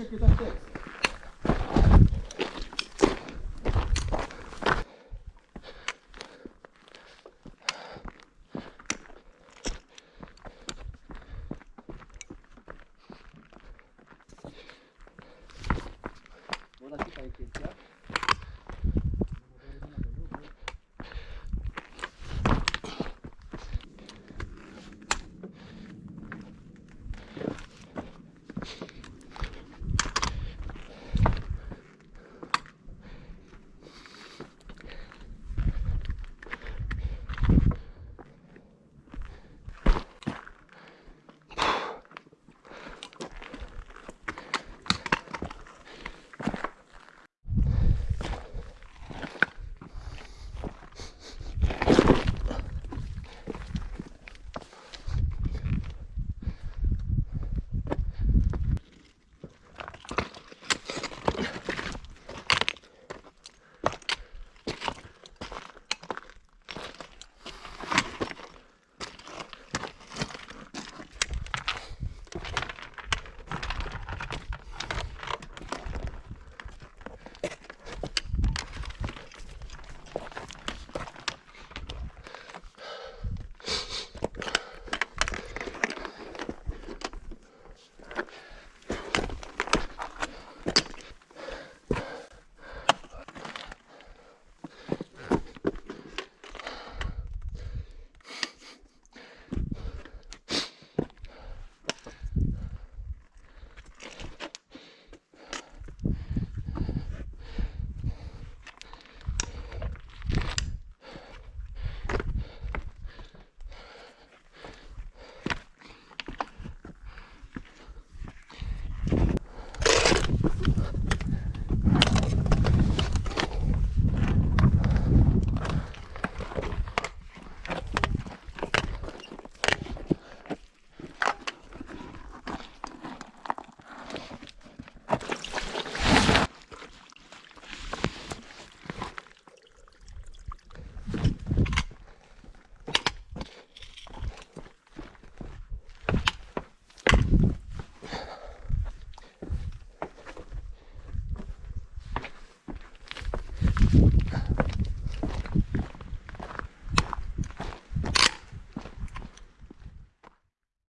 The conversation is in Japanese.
uttrycket utan text. Båda tittar i kiltar.